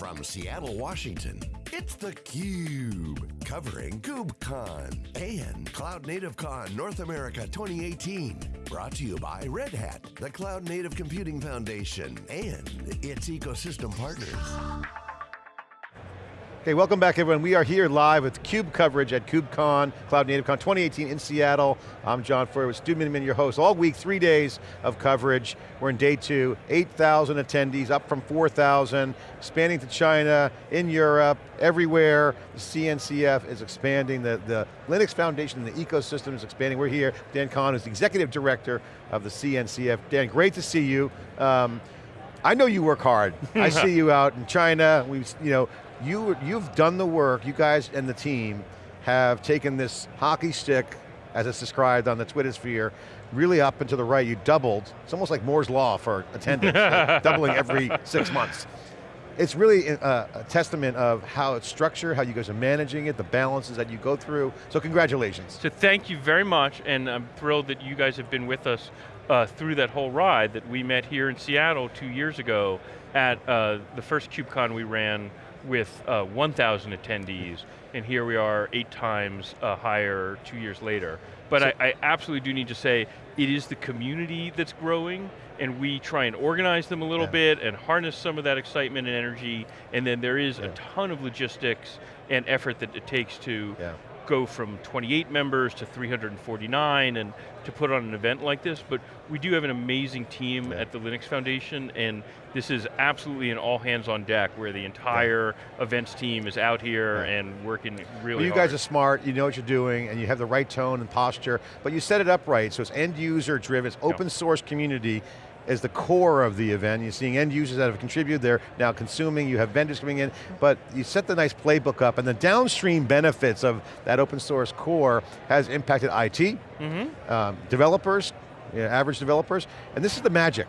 From Seattle, Washington, it's theCUBE, covering KubeCon and Cloud Native Con North America 2018. Brought to you by Red Hat, the Cloud Native Computing Foundation, and its ecosystem partners. Okay, welcome back everyone. We are here live with CUBE coverage at KubeCon, Cloud Native Con 2018 in Seattle. I'm John Furrier with Stu Miniman, your host. All week, three days of coverage. We're in day two, 8,000 attendees, up from 4,000, expanding to China, in Europe, everywhere. The CNCF is expanding, the, the Linux Foundation, and the ecosystem is expanding. We're here, Dan Kohn is the Executive Director of the CNCF. Dan, great to see you. Um, I know you work hard. I see you out in China. We, you know, you, you've done the work, you guys and the team have taken this hockey stick, as it's described on the Twitter sphere, really up and to the right, you doubled. It's almost like Moore's Law for attendance, like doubling every six months. It's really a, a, testament of how it's structured, how you guys are managing it, the balances that you go through, so congratulations. So thank you very much, and I'm thrilled that you guys have been with us uh, through that whole ride that we met here in Seattle two years ago at uh, the first KubeCon we ran with uh, 1,000 attendees, and here we are eight times uh, higher two years later. But so I, I, absolutely do need to say, it is the community that's growing, and we try and organize them a little yeah. bit and harness some of that excitement and energy, and then there is yeah. a ton of logistics and effort that it takes to yeah go from 28 members to 349 and to put on an event like this, but we do have an amazing team yeah. at the Linux Foundation and this is absolutely an all hands on deck where the entire yeah. events team is out here yeah. and working really well, you hard. guys are smart, you know what you're doing, and you have the right tone and posture, but you set it up right, so it's end user driven, it's open source community, as the core of the event. You're seeing end users that have contributed, they're now consuming, you have vendors coming in, but you set the nice playbook up and the downstream benefits of that open source core has impacted IT, mm -hmm. um, developers, you know, average developers, and this is the magic.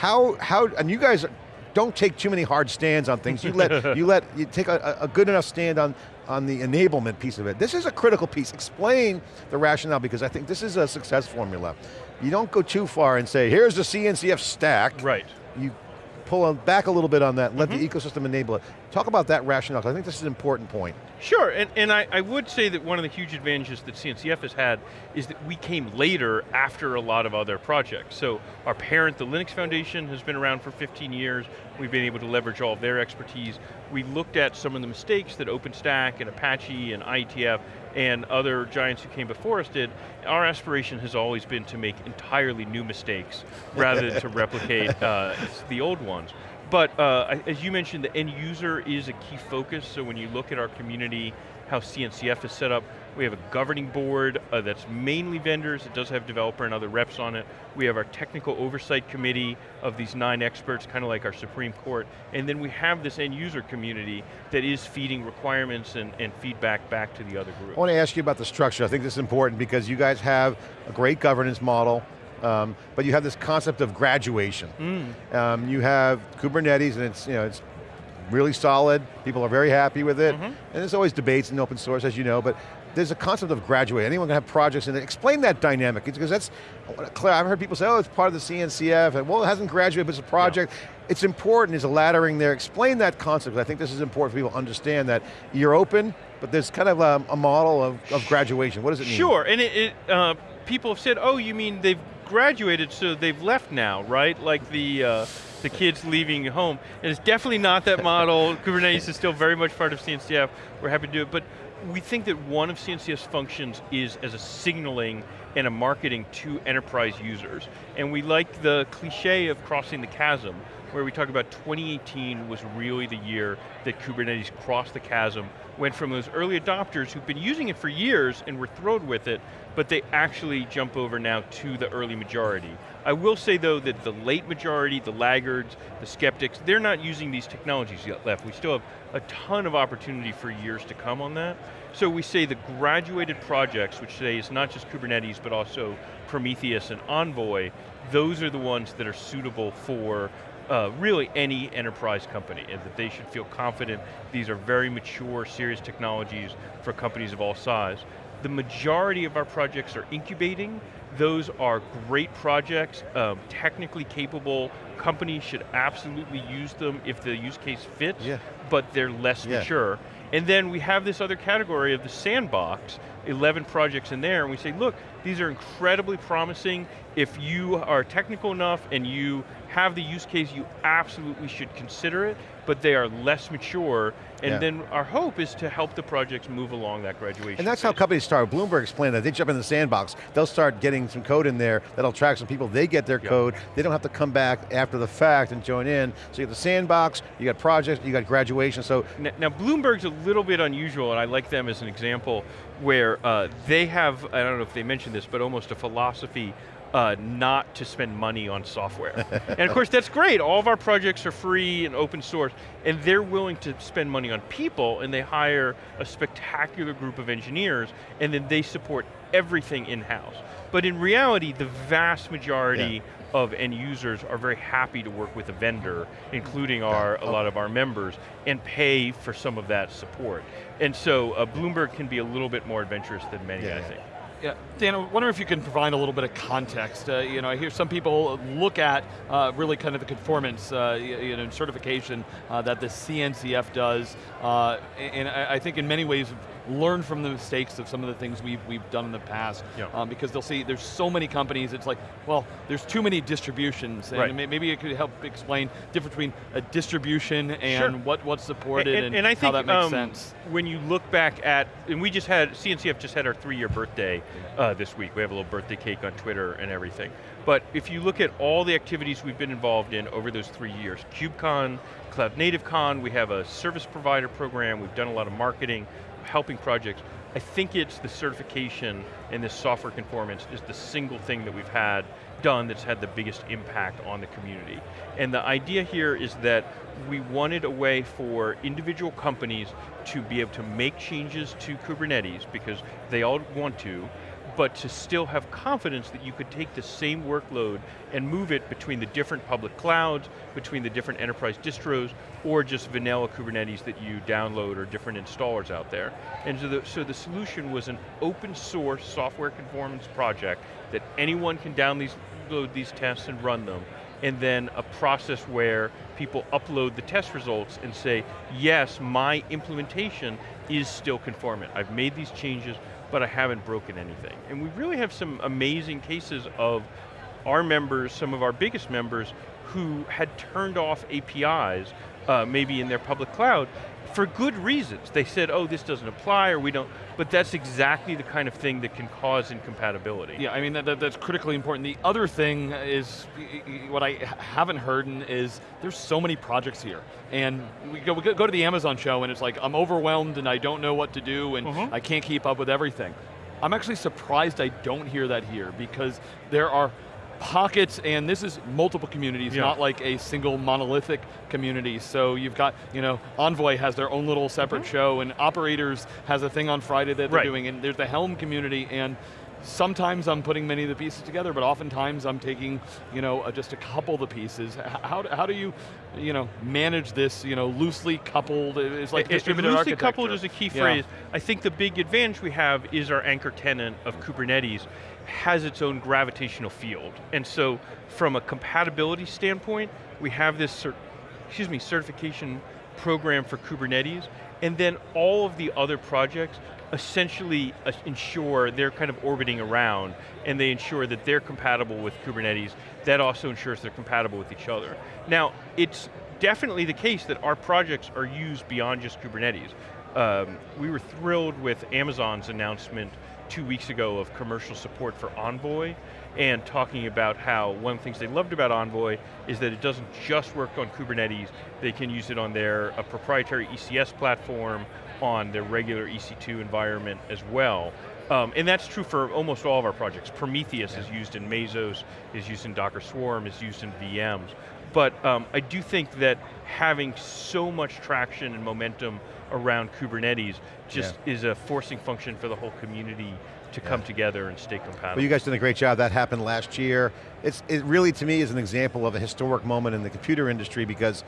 How, how, and you guys don't take too many hard stands on things. You let, you let, you take a, a good enough stand on, on the enablement piece of it. This is a critical piece. Explain the rationale because I think this is a success formula you don't go too far and say, here's the CNCF stack. Right. You pull back a little bit on that, let mm -hmm. the mm-hmm. ecosystem enable it. Talk about that rationale, I think this is an important point. Sure, and, and I, I, would say that one of the huge advantages that CNCF has had is that we came later after a lot of other projects. So our parent, the Linux Foundation, has been around for 15 years. We've been able to leverage all of their expertise. We looked at some of the mistakes that OpenStack and Apache and IETF and other giants who came before us did, our aspiration has always been to make entirely new mistakes rather than to replicate uh, the old ones. But uh, as you mentioned, the end user is a key focus, so when you look at our community, how CNCF is set up, we have a governing board uh, that's mainly vendors, it does have developer and other reps on it. We have our technical oversight committee of these nine experts, kind of like our Supreme Court. And then we have this end user community that is feeding requirements and, and feedback back to the other group. I want to ask you about the structure. I think this is important because you guys have a great governance model, um, but you have this concept of graduation. Mm. Um, you have Kubernetes and it's, you know, it's really solid, people are very happy with it, mm -hmm. and there's always debates in open source, as you know, but there's a concept of graduate. Anyone can have projects in it. Explain that dynamic, because that's, Claire, I've heard people say, oh, it's part of the CNCF, and well, it hasn't graduated, but it's a project. It's important, is a laddering there. Explain that concept, I think this is important for people to understand that you're open, but there's kind of a, a model of, of, graduation. What does it mean? Sure, and it, it uh, people have said, oh, you mean they've graduated, so they've left now, right? Like the, uh, the kids leaving home. And it's definitely not that model. Kubernetes is still very much part of CNCF. We're happy to do it, but we think that one of CNCF's functions is as a signaling and a marketing to enterprise users. And we like the cliche of crossing the chasm, where we talk about 2018 was really the year that Kubernetes crossed the chasm, went from those early adopters who've been using it for years and were thrilled with it, but they actually jump over now to the early majority. I will say though that the late majority, the laggards, the skeptics, they're not using these technologies yet left. We still have a ton of opportunity for years to come on that. So we say the graduated projects, which today is not just Kubernetes, but also Prometheus and Envoy, those are the ones that are suitable for uh, really any enterprise company, and that they should feel confident these are very mature, serious technologies for companies of all size. The majority of our projects are incubating, those are great projects, um, technically capable, companies should absolutely use them if the use case fits, Yeah. but they're less Yeah. mature. And then we have this other category of the sandbox, 11 projects in there, and we say, look, these are incredibly promising. If you are technical enough and you have the use case, you absolutely should consider it, but they are less mature, and Yeah. then our hope is to help the projects move along that graduation And that's how phase. companies start. Bloomberg explained that. They jump in the sandbox. They'll start getting some code in there that'll track some people. They get their Yeah. code. They don't have to come back after the fact and join in. So you got the sandbox, you got projects, you got graduation. So N- Now, Bloomberg's a little bit unusual, and I like them as an example, where uh, they have, I don't know if they mentioned this, but almost a philosophy uh, not to spend money on software. and of course, that's great. All of our projects are free and open source, and they're willing to spend money on people, and they hire a spectacular group of engineers, and then they support everything in-house. But in reality, the vast majority of end users are very happy to work with a vendor, including our, a lot of our members, and pay for some of that support. And so uh, Bloomberg can be a little bit more adventurous than many, Yeah, I yeah. think. Yeah, Dan, I wonder if you can provide a little bit of context. Uh, you know, I hear some people look at uh, really kind of the conformance, uh, you know, certification uh, that the CNCF does, uh, and I I think in many ways learn from the mistakes of some of the things we've, we've done in the past, Yeah. um, because they'll see there's so many companies, it's like, well, there's too many distributions, and Right. maybe it could help explain the difference between a distribution and Sure. what, what's supported and, I how think that makes um, sense. when you look back at, and we just had, CNCF just had our three year birthday uh, this week. We have a little birthday cake on Twitter and everything. But if you look at all the activities we've been involved in over those three years, KubeCon, Cloud Native Con, we have a service provider program, we've done a lot of marketing, helping projects. I think it's the certification and this software conformance is the single thing that we've had done that's had the biggest impact on the community. And the idea here is that we wanted a way for individual companies to be able to make changes to Kubernetes because they all want to, but to still have confidence that you could take the same workload and move it between the different public clouds, between the different enterprise distros, or just vanilla Kubernetes that you download or different installers out there. And so the, so the solution was an open source software conformance project that anyone can download these tests and run them, and then a process where people upload the test results and say, yes, my implementation is still conformant. I've made these changes, but I haven't broken anything. And we really have some amazing cases of our members, some of our biggest members, who had turned off APIs, uh, maybe in their public cloud, for good reasons. They said, oh, this doesn't apply, or we don't, but that's exactly the kind of thing that can cause incompatibility. Yeah, I mean, that, that- that's critically important. The other thing is, what I haven't heard is, there's so many projects here. And we go, we go to the Amazon show and it's like, I'm overwhelmed and I don't know what to do and Mhm. I can't keep up with everything. I'm actually surprised I don't hear that here because there are pockets, and this is multiple communities, Yeah. not like a single monolithic community. So you've got, you know, Envoy has their own little separate show, and Operators has a thing on Friday that they're. Right. doing, and there's the Helm community, and sometimes I'm putting many of the pieces together, but oftentimes I'm taking, you know, uh, just a couple of the pieces. How, do- how do you, you know, manage this, you know, loosely coupled, it's like It- it- loosely coupled is a key Yeah. phrase. I think the big advantage we have is our anchor tenant of Kubernetes has its own gravitational field. And so from a compatibility standpoint, we have this excuse me, certification program for Kubernetes, and then all of the other projects essentially ensure they're kind of orbiting around and they ensure that they're compatible with Kubernetes. That also ensures they're compatible with each other. Now, it's definitely the case that our projects are used beyond just Kubernetes. Um, we were thrilled with Amazon's announcement two weeks ago of commercial support for Envoy and talking about how one of the things they loved about Envoy is that it doesn't just work on Kubernetes, they can use it on their a proprietary ECS platform, on their regular EC2 environment as well. Um, and that's true for almost all of our projects. Prometheus is used in Mesos, is used in Docker Swarm, is used in VMs. But um, I do think that having so much traction and momentum around Kubernetes just is a forcing function for the whole community to come together and stay compatible. Well, you guys did a great job. That happened last year. It's, it really, to me, is an example of a historic moment in the computer industry because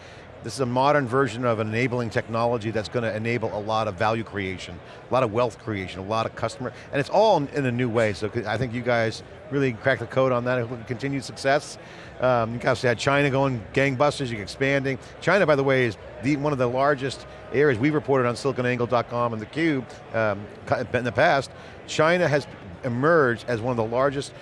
This is a modern version of an enabling technology that's going to enable a lot of value creation, a lot of wealth creation, a lot of customer, and it's all in a new way. So I think you guys really cracked the code on that, and continued success. Um, you guys had China going gangbusters, you're expanding. China, by the way, is the, one of the largest areas we've reported on siliconangle.com and theCUBE um, in the past. China has emerged as one of the largest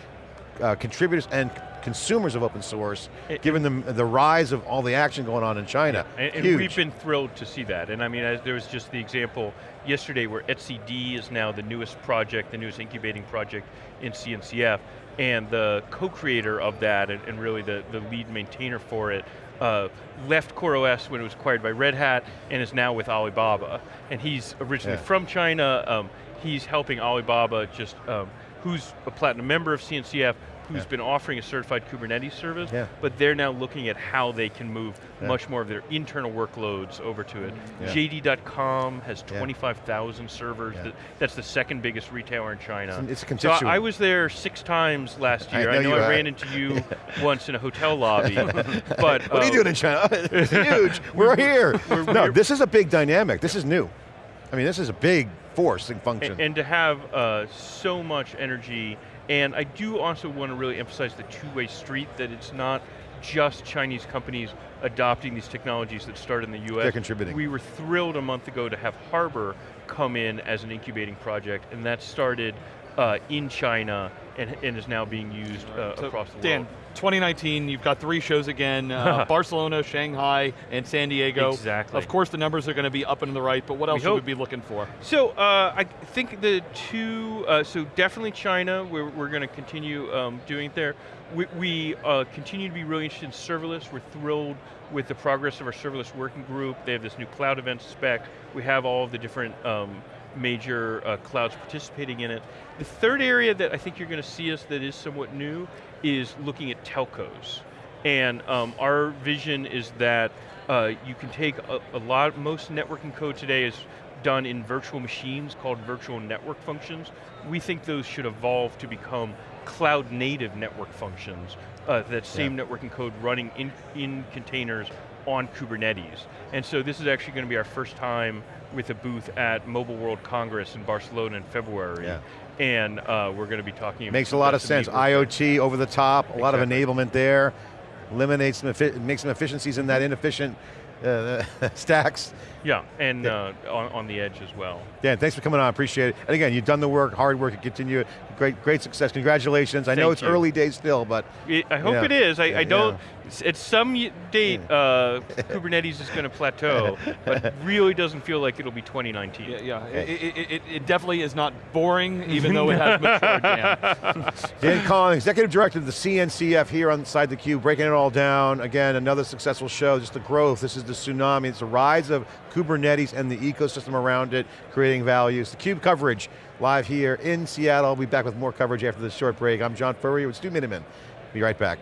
uh, contributors and consumers of open source, it, given the, the rise of all the action going on in China. Yeah, and, and, we've been thrilled to see that. And I mean, there was just the example yesterday where etcd is now the newest project, the newest incubating project in CNCF, and the co-creator of that, and, and, really the, the lead maintainer for it, uh, left CoreOS when it was acquired by Red Hat, and is now with Alibaba. And he's originally yeah. from China, um, he's helping Alibaba just, um, who's a platinum member of CNCF, who's yeah. been offering a certified Kubernetes service, yeah. but they're now looking at how they can move yeah. much more of their internal workloads over to it. JD.com has 25,000 servers. That's the second biggest retailer in China. It's, constituent. So I was there six times last year. I know, I, know I ran into you once in a hotel lobby. but What uh, are you uh, doing in China? it's huge, we're here. We're, no, we're, this is a big dynamic. This is new. I mean, this is a big force and function. And, and to have uh, so much energy and I do also want to really emphasize the two-way street, that it's not just Chinese companies adopting these technologies that start in the US. They're contributing. We were thrilled a month ago to have Harbor come in as an incubating project, and that started uh, in China and, and, is now being used uh, so across the Dan, world. 2019, you've got three shows again, uh, Barcelona, Shanghai, and San Diego. Exactly. Of course the numbers are going to be up and to the right, but what else we should we be looking for? So uh, I think the two, uh, so definitely China, we're, we're going to continue um, doing it there. We, we uh, continue to be really interested in serverless. We're thrilled with the progress of our serverless working group. They have this new cloud event spec. We have all of the different um, major uh, clouds participating in it. The third area that I think you're going to see us that is somewhat new is looking at telcos. And um, our vision is that uh, you can take a, a, lot, most networking code today is done in virtual machines called virtual network functions. We think those should evolve to become cloud native network functions, uh, that same yeah. networking code running in, in containers on Kubernetes. And so this is actually going to be our first time with a booth at Mobile World Congress in Barcelona in February. Yeah. And uh, we're going to be talking Makes a lot of sense. IoT over the top, a exactly. lot of enablement there, eliminates some, makes some efficiencies in that inefficient uh, stacks. Yeah, and uh, on, on, the edge as well. Dan, thanks for coming on, appreciate it. And again, you've done the work, hard work, and continue. Great, great success, congratulations. I know it's you. early days still, but. It, I hope it is, I, yeah, I don't, yeah. at some date, uh, Kubernetes is going to plateau, but really doesn't feel like it'll be 2019. Yeah, yeah. It, it, it, definitely is not boring, even though it has matured, Dan. Dan Kohn, Executive Director of the CNCF here on Side the Cube, breaking it all down. Again, another successful show, just the growth, this is the tsunami, it's the rise of Kubernetes and the ecosystem around it, creating values. The CUBE coverage, live here in Seattle. We'll be back with more coverage after this short break. I'm John Furrier with Stu Miniman. Be right back.